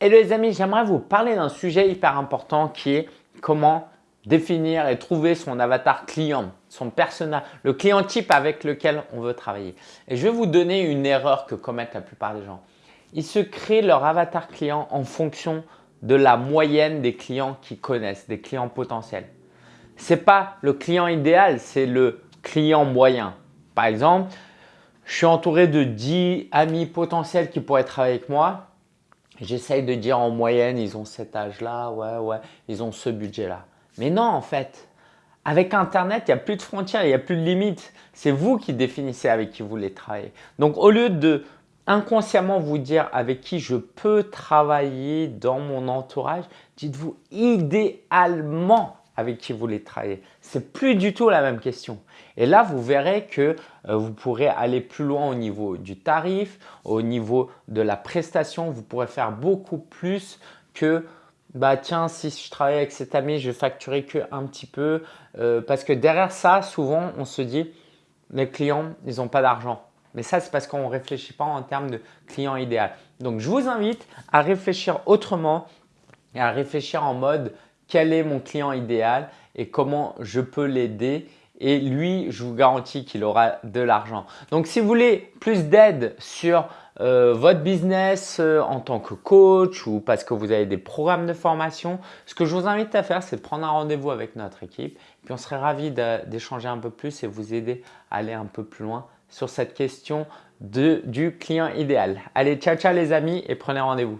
Et les amis, j'aimerais vous parler d'un sujet hyper important qui est comment définir et trouver son avatar client, son persona, le client type avec lequel on veut travailler. Et je vais vous donner une erreur que commettent la plupart des gens. Ils se créent leur avatar client en fonction de la moyenne des clients qu'ils connaissent, des clients potentiels. Ce n'est pas le client idéal, c'est le client moyen. Par exemple, je suis entouré de 10 amis potentiels qui pourraient travailler avec moi. J'essaye de dire en moyenne, ils ont cet âge-là, ouais, ouais, ils ont ce budget-là. Mais non, en fait, avec Internet, il n'y a plus de frontières, il n'y a plus de limites. C'est vous qui définissez avec qui vous voulez travailler. Donc, au lieu de inconsciemment vous dire avec qui je peux travailler dans mon entourage, dites-vous idéalement avec qui vous voulez travailler. C'est plus du tout la même question. Et là, vous verrez que euh, vous pourrez aller plus loin au niveau du tarif, au niveau de la prestation. Vous pourrez faire beaucoup plus que bah tiens, si je travaille avec cet ami, je vais facturer que un petit peu. Euh, parce que derrière ça, souvent, on se dit les clients, ils n'ont pas d'argent. Mais ça, c'est parce qu'on ne réfléchit pas en termes de client idéal. Donc, je vous invite à réfléchir autrement et à réfléchir en mode quel est mon client idéal et comment je peux l'aider et lui, je vous garantis qu'il aura de l'argent. Donc, si vous voulez plus d'aide sur euh, votre business euh, en tant que coach ou parce que vous avez des programmes de formation, ce que je vous invite à faire, c'est de prendre un rendez-vous avec notre équipe. Puis on serait ravi d'échanger un peu plus et vous aider à aller un peu plus loin sur cette question du client idéal. Allez, ciao, ciao les amis et prenez rendez-vous.